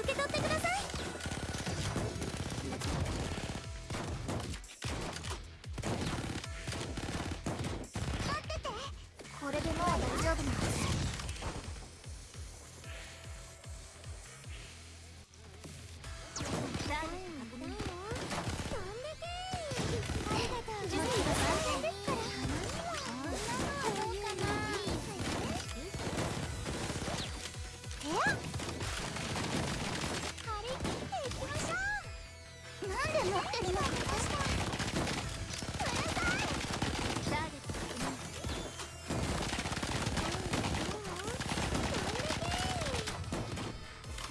受け取って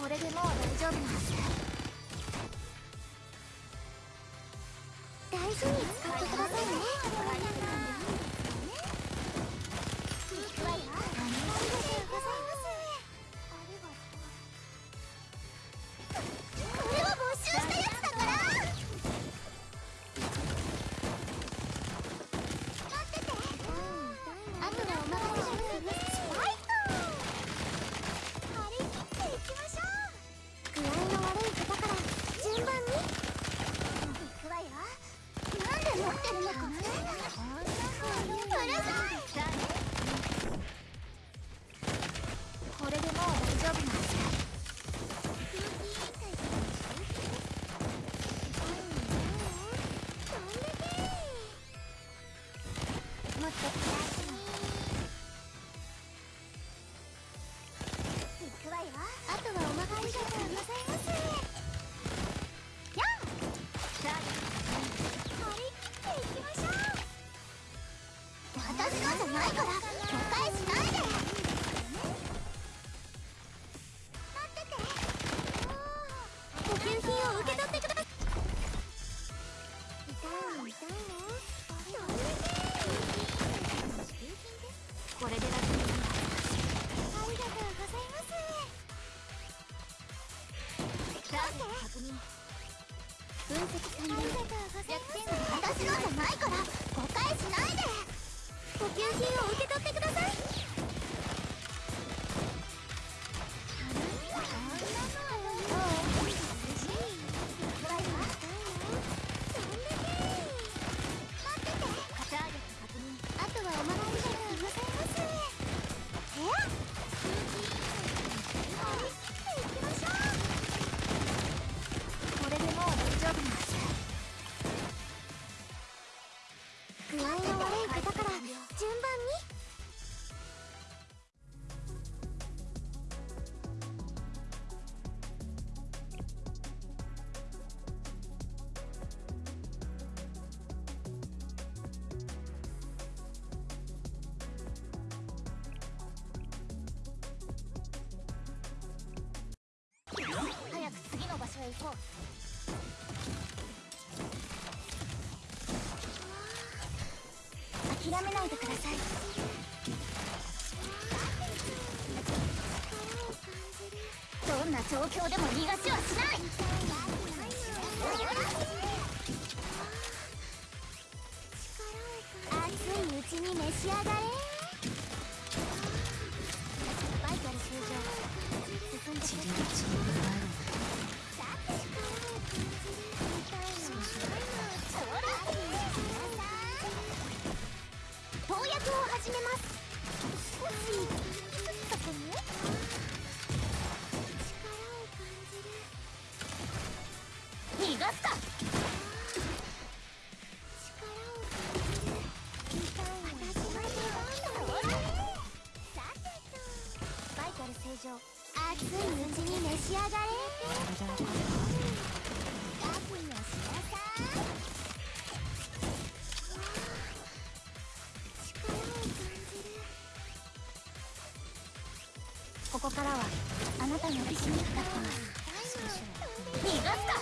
これでもう大丈夫大事に使ってください私のじゃないから誤解しないで。補給品を受け諦めないでください。どんな状況でも逃がしはしない。熱いうちに召し上がれ。バイタル終了を始めます。少しちょっとこ力を感じる逃がすかここからはあなたの意志にかってます逃がすか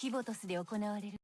キボトスで行われる。